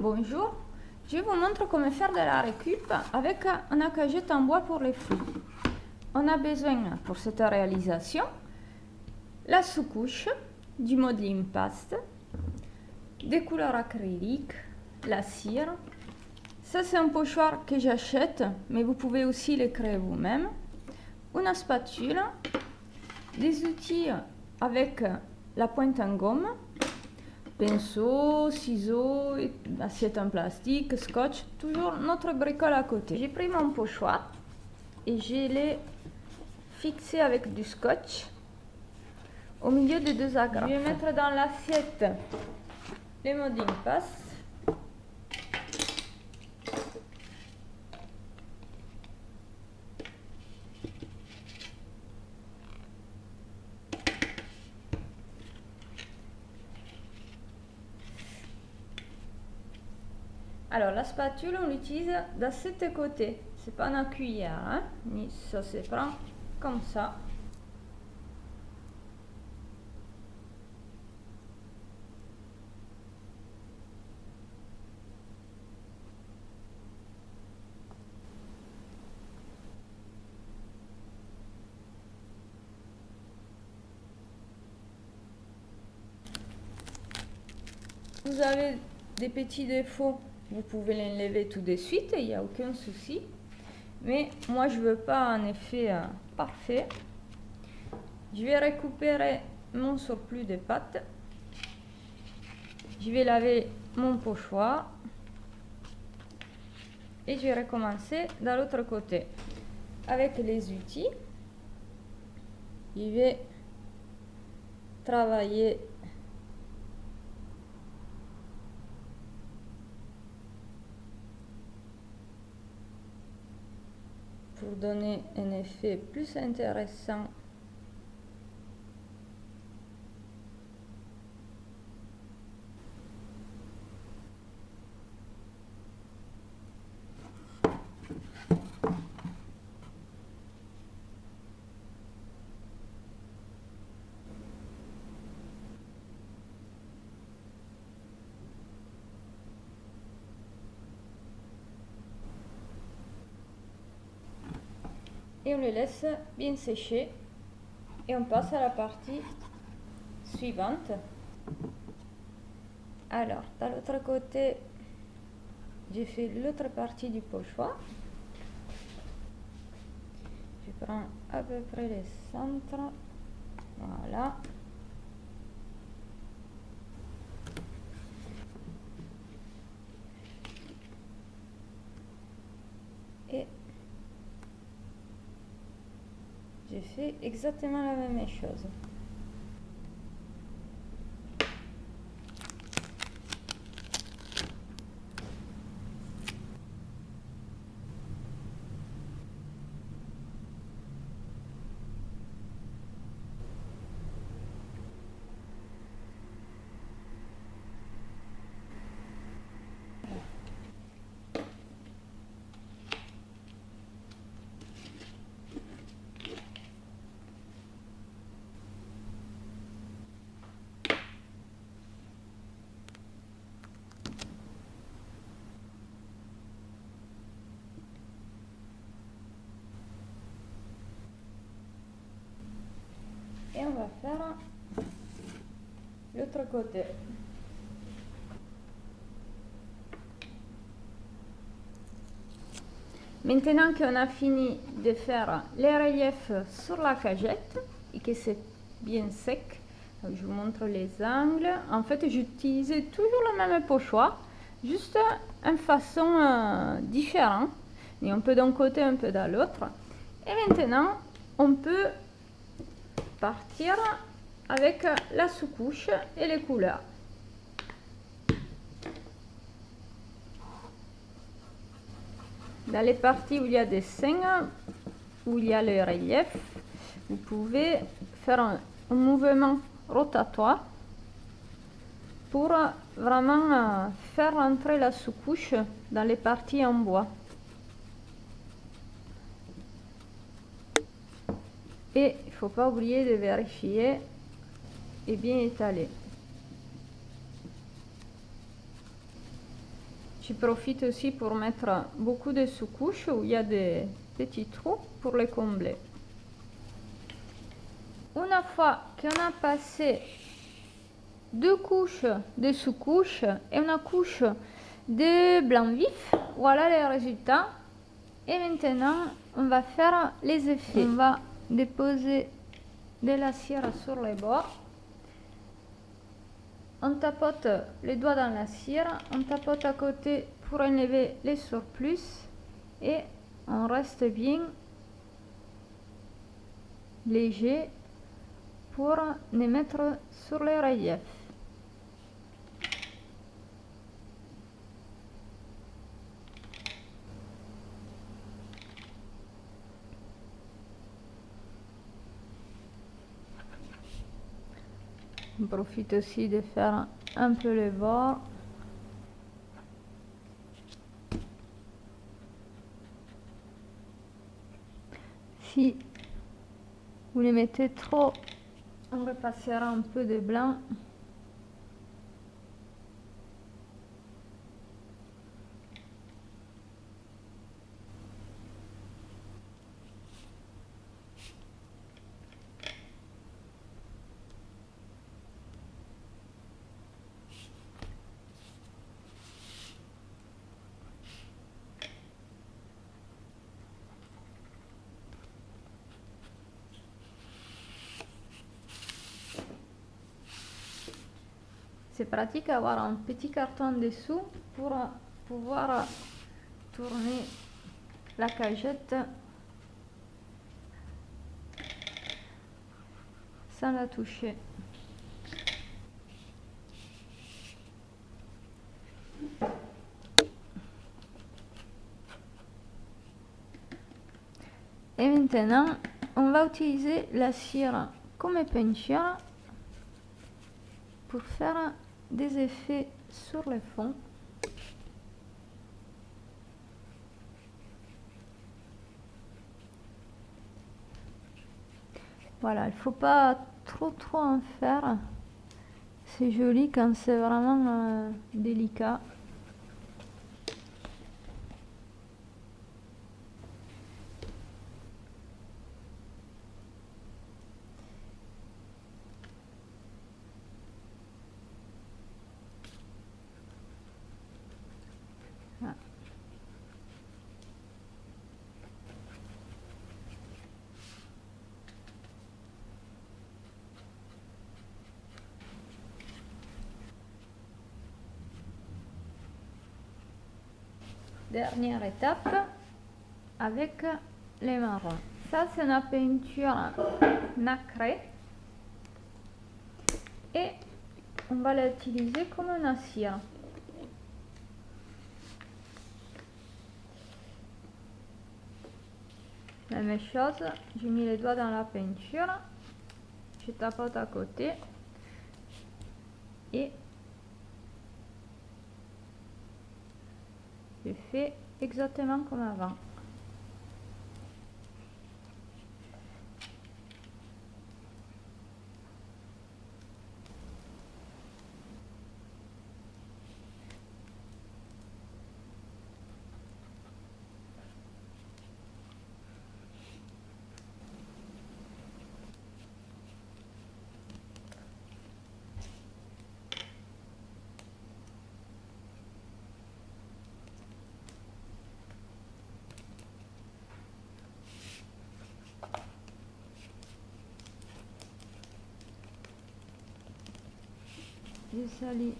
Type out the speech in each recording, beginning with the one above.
Bonjour, je vous montre comment faire de la récup avec un accagette en bois pour les fruits. On a besoin pour cette réalisation la sous-couche, du modeling paste, des couleurs acryliques, la cire. Ça c'est un pochoir que j'achète, mais vous pouvez aussi le créer vous-même. Une spatule, des outils avec la pointe en gomme, pinceau, ciseaux, assiette en plastique, scotch, toujours notre bricole à côté. J'ai pris mon pochoir et je l'ai fixé avec du scotch au milieu des deux agrafes. Je vais mettre dans l'assiette les modding passe Alors, la spatule, on l'utilise de cet côté. C'est pas une cuillère, hein? Ça se prend comme ça. Vous avez des petits défauts vous pouvez l'enlever tout de suite, il n'y a aucun souci. Mais moi, je veux pas un effet euh, parfait. Je vais récupérer mon surplus de pâte. Je vais laver mon pochoir. Et je vais recommencer de l'autre côté. Avec les outils, je vais travailler pour donner un effet plus intéressant et on le laisse bien sécher. Et on passe à la partie suivante. Alors de l'autre côté j'ai fait l'autre partie du pochoir je prends à peu près le centre voilà et exactement la même chose. et on faire l'autre côté. Maintenant qu'on a fini de faire les reliefs sur la cagette et que c'est bien sec, je vous montre les angles. En fait, j'utilise toujours le même pochoir, juste en façon euh, différente. Et un peu d'un côté, un peu de l'autre. Et maintenant, on peut partir avec la sous-couche et les couleurs. Dans les parties où il y a des seins, où il y a le relief, vous pouvez faire un, mouvement rotatoire pour vraiment euh, faire entrer la sous-couche dans les parties en bois. Il faut pas oublier de vérifier et bien étaler. Je profite aussi pour mettre beaucoup de sous-couches où il y a des petits trous pour les combler. Une fois qu'on a passé deux couches de sous-couches et une couche de blanc vif, voilà les résultats. Et maintenant, on va faire les effets. On va déposer de la cire sur les bords. On tapote les doigts dans la cire, on tapote à côté pour enlever les surplus et on reste bien léger pour les mettre sur les reliefs. On profite aussi de faire un peu les bords. Si vous les mettez trop, on repassera un peu de blanc. C'est pratique d'avoir un petit carton dessous pour pouvoir tourner la cagette sans la toucher. Et maintenant, on va utiliser la cire comme peinture pour faire des effets sur le fond. Voilà, il faut pas trop trop en faire. C'est joli quand c'est vraiment euh, délicat. Dernière étape avec les marrons. Ça, c'est une peinture nacrée. Et on va l'utiliser comme une cire. La même chose, j'ai mis les doigts dans la peinture, je tapote à côté et je fais exactement comme avant. Salis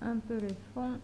un peu le fond